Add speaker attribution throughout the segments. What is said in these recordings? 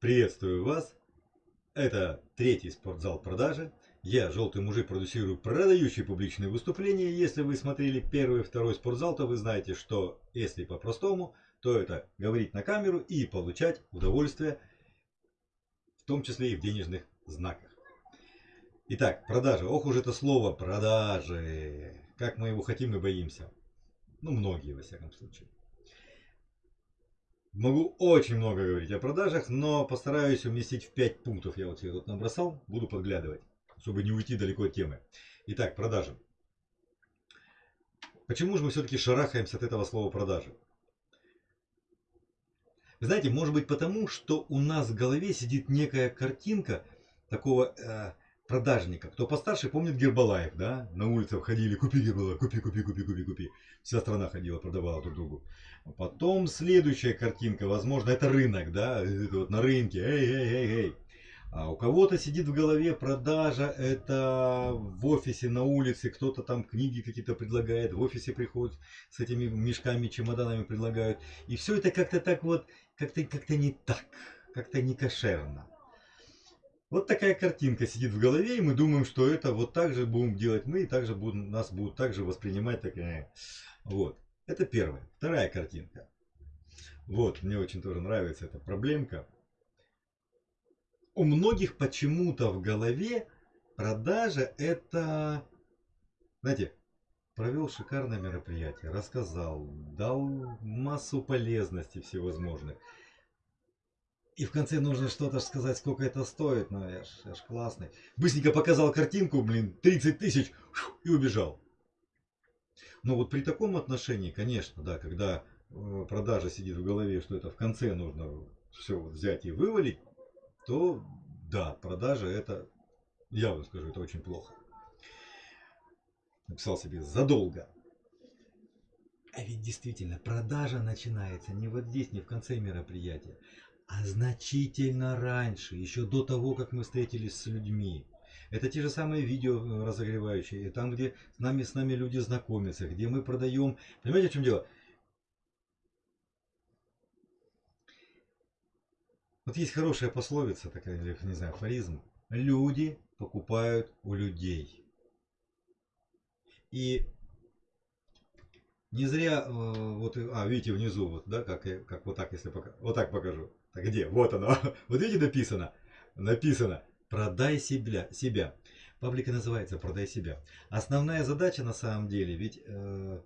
Speaker 1: Приветствую вас! Это третий спортзал продажи. Я, желтый мужик, продюсирую продающие публичные выступления. Если вы смотрели первый и второй спортзал, то вы знаете, что если по-простому, то это говорить на камеру и получать удовольствие, в том числе и в денежных знаках. Итак, продажи. Ох уж это слово продажи. Как мы его хотим и боимся. Ну, многие, во всяком случае. Могу очень много говорить о продажах, но постараюсь уместить в 5 пунктов. Я вот себе тут набросал, буду подглядывать, чтобы не уйти далеко от темы. Итак, продажи. Почему же мы все-таки шарахаемся от этого слова продажи? Вы знаете, может быть потому, что у нас в голове сидит некая картинка такого э, продажника. Кто постарше, помнит Гербалаев, да? На улице ходили, купи Гербалаев, купи, купи, купи, купи, купи. Вся страна ходила, продавала друг другу. Потом следующая картинка, возможно, это рынок, да? Это вот на рынке, эй, эй, эй, эй. А у кого-то сидит в голове продажа, это в офисе, на улице, кто-то там книги какие-то предлагает, в офисе приходят с этими мешками, чемоданами предлагают. И все это как-то так вот, как-то как, -то, не так, как-то не кошерно. Вот такая картинка сидит в голове, и мы думаем, что это вот так же будем делать мы, и также будем, нас будут также воспринимать. Такая. Вот. Это первая. Вторая картинка. Вот, мне очень тоже нравится эта проблемка. У многих почему-то в голове продажа это, знаете, провел шикарное мероприятие, рассказал, дал массу полезностей всевозможных. И в конце нужно что-то сказать, сколько это стоит. Ну, я ж, я ж классный. Быстренько показал картинку, блин, 30 тысяч, и убежал. Но вот при таком отношении, конечно, да, когда э, продажа сидит в голове, что это в конце нужно все взять и вывалить, то да, продажа это, я вам скажу, это очень плохо. Написал себе задолго. А ведь действительно, продажа начинается не вот здесь, не в конце мероприятия, а значительно раньше, еще до того, как мы встретились с людьми. Это те же самые видео э, разогревающие, там, где с нами, с нами люди знакомятся, где мы продаем. Понимаете, в чем дело? Вот есть хорошая пословица такая, не знаю, афоризм. Люди покупают у людей. И не зря, э, вот, а, видите, внизу, вот, да, как, как вот так, если пока, вот так покажу. Так где? Вот оно. Вот видите, написано. Написано. Продай себя. себя. Паблика называется «Продай себя». Основная задача на самом деле ведь э,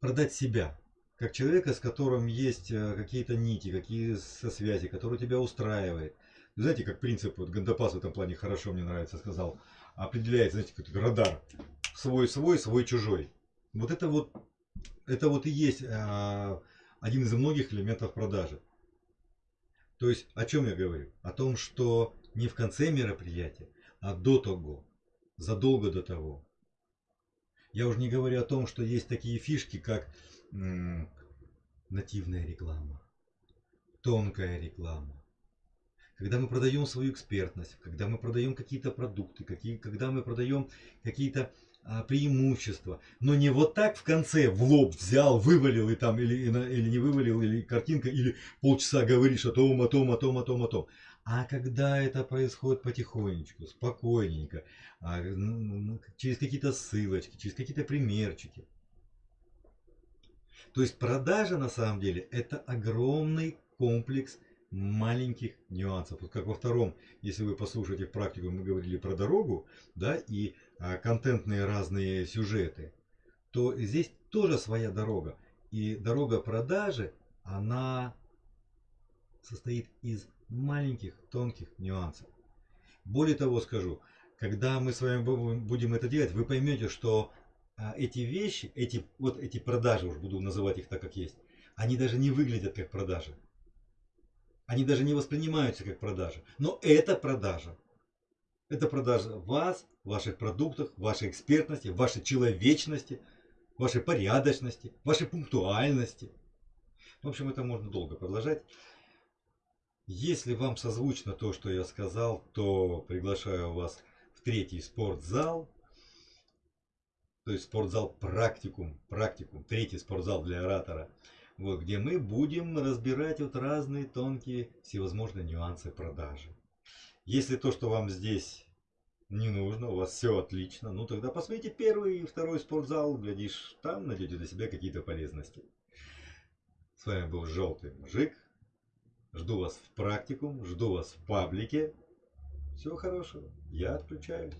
Speaker 1: продать себя. Как человека, с которым есть э, какие-то нити, какие со связи, который тебя устраивает. Знаете, как принцип, вот Гандапас в этом плане хорошо мне нравится, сказал, определяется, знаете, как радар. Свой-свой, свой-чужой. Вот это вот, это вот и есть э, один из многих элементов продажи. То есть о чем я говорю? О том, что не в конце мероприятия, а до того, задолго до того. Я уже не говорю о том, что есть такие фишки, как нативная реклама, тонкая реклама. Когда мы продаем свою экспертность, когда мы продаем какие-то продукты, какие, когда мы продаем какие-то а, преимущества. Но не вот так в конце в лоб взял, вывалил и там, или, или не вывалил, или картинка, или полчаса говоришь о том, о том, о том, о том, о том. А когда это происходит потихонечку, спокойненько, а, через какие-то ссылочки, через какие-то примерчики. То есть продажа на самом деле это огромный комплекс маленьких нюансов. Вот как во втором, если вы послушаете в практику, мы говорили про дорогу, да, и а, контентные разные сюжеты, то здесь тоже своя дорога. И дорога продажи, она состоит из маленьких тонких нюансов. Более того скажу, когда мы с вами будем это делать, вы поймете, что а, эти вещи, эти, вот эти продажи, уж буду называть их так, как есть, они даже не выглядят как продажи. Они даже не воспринимаются как продажа. Но это продажа. Это продажа вас, ваших продуктов, вашей экспертности, вашей человечности, вашей порядочности, вашей пунктуальности. В общем, это можно долго продолжать. Если вам созвучно то, что я сказал, то приглашаю вас в третий спортзал. То есть спортзал практикум, практикум, третий спортзал для оратора. Вот, где мы будем разбирать вот разные тонкие всевозможные нюансы продажи. Если то, что вам здесь не нужно, у вас все отлично, ну тогда посмотрите первый и второй спортзал, глядишь, там найдете для себя какие-то полезности. С вами был Желтый Мужик. Жду вас в практикум, жду вас в паблике. Всего хорошего. Я отключаюсь.